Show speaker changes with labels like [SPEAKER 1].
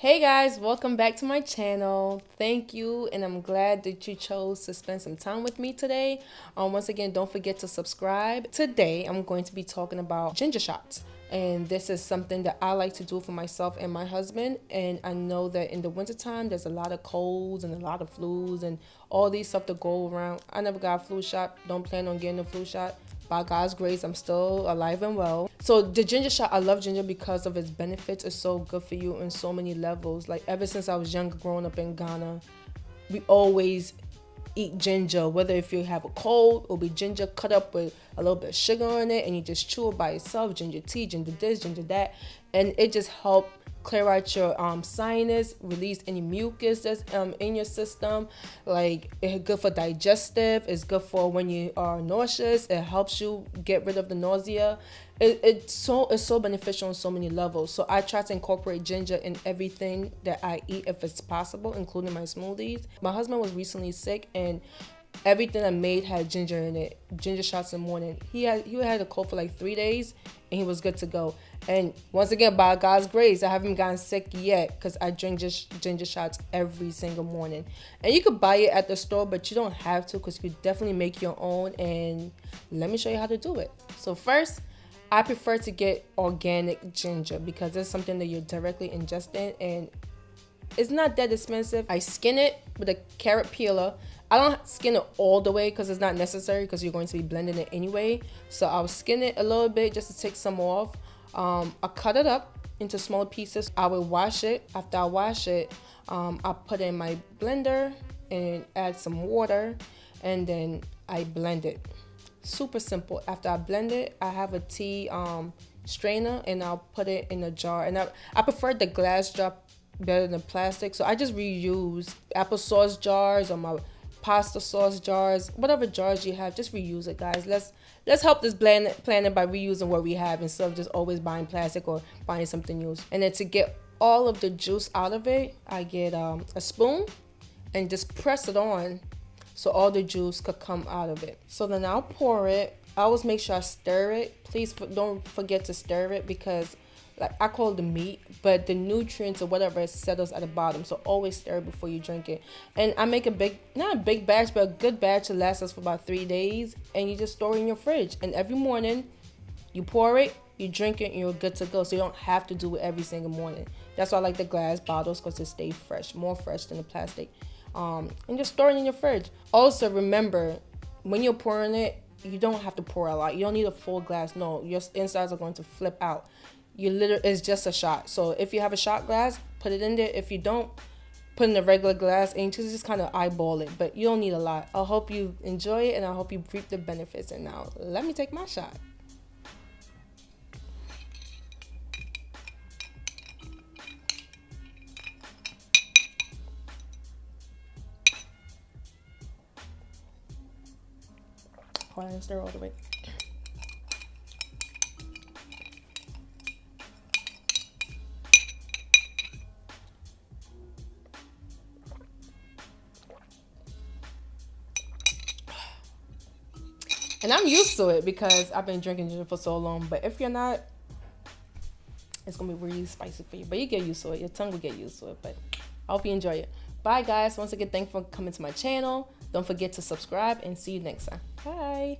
[SPEAKER 1] Hey guys, welcome back to my channel. Thank you, and I'm glad that you chose to spend some time with me today. Um, once again, don't forget to subscribe. Today, I'm going to be talking about ginger shots. And this is something that I like to do for myself and my husband. And I know that in the wintertime, there's a lot of colds and a lot of flus and all these stuff to go around. I never got a flu shot. Don't plan on getting a flu shot by God's grace, I'm still alive and well. So the ginger shot, I love ginger because of its benefits. It's so good for you in so many levels. Like ever since I was younger, growing up in Ghana, we always eat ginger. Whether if you have a cold, it'll be ginger cut up with a little bit of sugar on it, and you just chew it by itself. Ginger tea, ginger this, ginger that, and it just helps clear out your um, sinus, release any mucus that's um, in your system. Like it's good for digestive. It's good for when you are nauseous. It helps you get rid of the nausea. It, it's so it's so beneficial on so many levels. So I try to incorporate ginger in everything that I eat if it's possible, including my smoothies. My husband was recently sick and everything I made had ginger in it. Ginger shots in the morning. He had he had a cold for like three days and he was good to go. And once again, by God's grace, I haven't gotten sick yet because I drink just ginger shots every single morning. And you could buy it at the store, but you don't have to because you definitely make your own. And let me show you how to do it. So first, I prefer to get organic ginger because it's something that you're directly ingesting and it's not that expensive. I skin it with a carrot peeler. I don't skin it all the way because it's not necessary because you're going to be blending it anyway. So I'll skin it a little bit just to take some off. Um, I cut it up into small pieces. I will wash it. After I wash it, um, I put it in my blender and add some water and then I blend it. Super simple. After I blend it, I have a tea um, strainer and I'll put it in a jar. And I, I prefer the glass jar better than plastic. So I just reuse applesauce jars or my pasta sauce jars, whatever jars you have, just reuse it, guys. Let's let's help this planet planet by reusing what we have instead of just always buying plastic or buying something new. And then to get all of the juice out of it, I get um, a spoon and just press it on so all the juice could come out of it. So then I'll pour it. I always make sure I stir it. Please don't forget to stir it because like I call it the meat, but the nutrients or whatever settles at the bottom. So always stir before you drink it. And I make a big, not a big batch, but a good batch that lasts us for about three days. And you just store it in your fridge. And every morning, you pour it, you drink it, and you're good to go. So you don't have to do it every single morning. That's why I like the glass bottles because they stay fresh, more fresh than the plastic. Um, and just store it in your fridge. Also, remember when you're pouring it, you don't have to pour a lot. You don't need a full glass. No, your insides are going to flip out you literally it's just a shot. So if you have a shot glass, put it in there. If you don't, put in a regular glass and just, just kind of eyeball it. But you don't need a lot. I hope you enjoy it and I hope you reap the benefits. And now let me take my shot. Stir all the way. And I'm used to it because I've been drinking ginger for so long. But if you're not, it's gonna be really spicy for you. But you get used to it. Your tongue will get used to it. But I hope you enjoy it. Bye guys. Once again, thanks for coming to my channel. Don't forget to subscribe and see you next time. Bye.